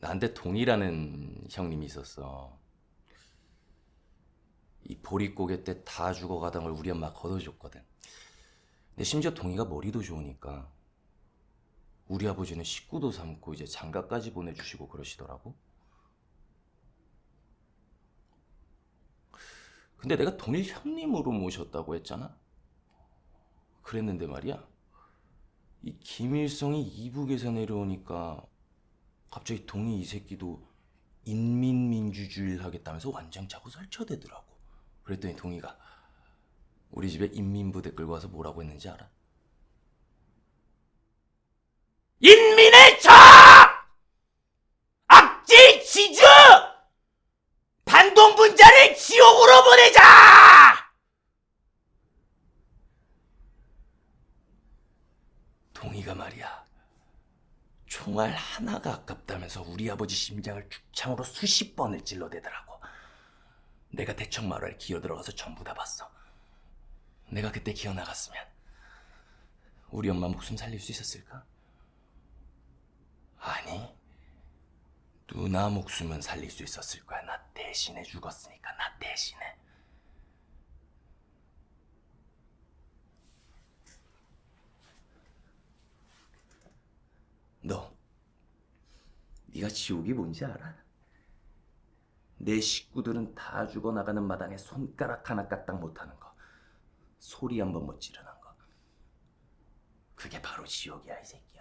나한테 동이라는 형님이 있었어. 이 보릿고개 때 다 죽어가던 걸 우리 엄마 걷어줬거든. 근데 심지어 동이가 머리도 좋으니까 우리 아버지는 식구도 삼고 이제 장가까지 보내주시고 그러시더라고. 근데 내가 동일 형님으로 모셨다고 했잖아. 그랬는데 말이야. 이 김일성이 이북에서 내려오니까 갑자기 동이 이 새끼도 인민민주주의를 하겠다면서 완장 차고 설쳐대더라고. 그랬더니 동이가 우리 집에 인민부대 끌고 와서 뭐라고 했는지 알아? 인민의 차! 악질 지주! 반동분자를 지옥으로 보내자! 동이가 말이야. 총알 하나가 아깝다면서 우리 아버지 심장을 죽창으로 수십 번을 찔러대더라고. 내가 대청 마루에 기어들어가서 전부 다 봤어. 내가 그때 기어나갔으면 우리 엄마 목숨 살릴 수 있었을까? 아니, 누나 목숨은 살릴 수 있었을 거야. 나 대신에 죽었으니까, 나 대신에. 네가 지옥이 뭔지 알아? 내 식구들은 다 죽어나가는 마당에 손가락 하나 까딱 못하는 거. 소리 한 번 못 지르는 거. 그게 바로 지옥이야, 이 새끼.